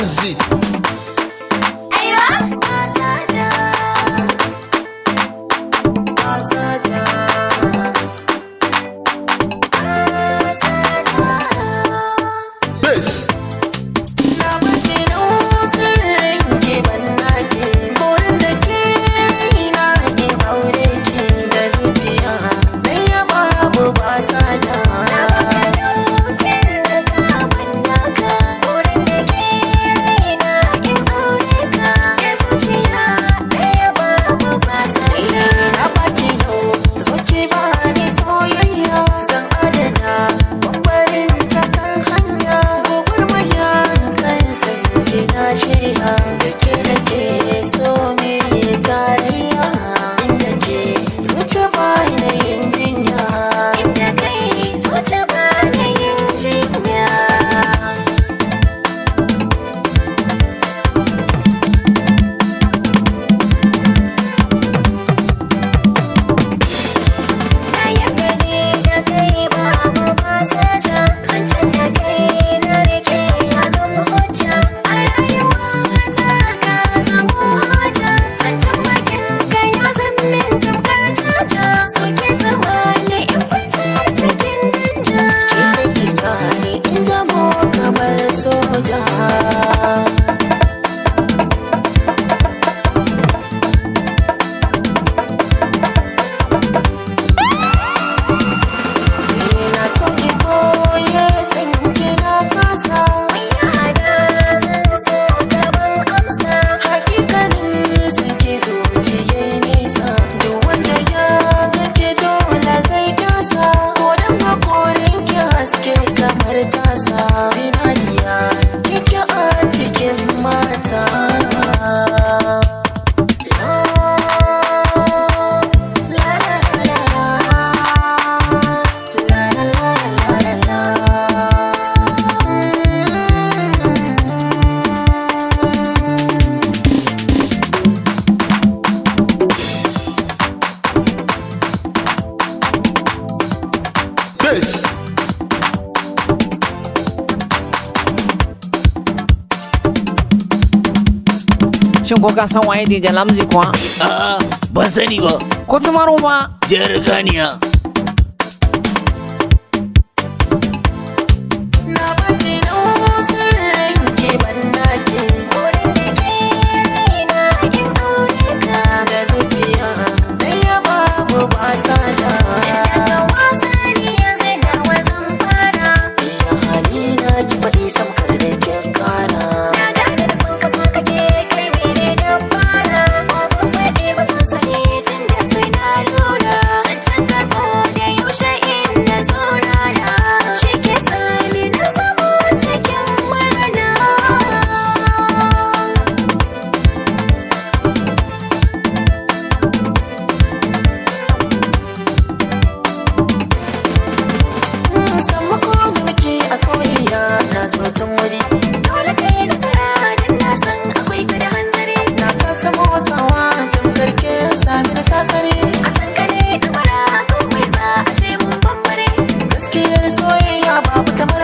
Ramsey every time. shin ko ka san waye Dejan Lamzi kuwa? A'a, ah, ban sani ba. Ko tumaro ba? Jarkaniya. Ah? soyayya babu kamar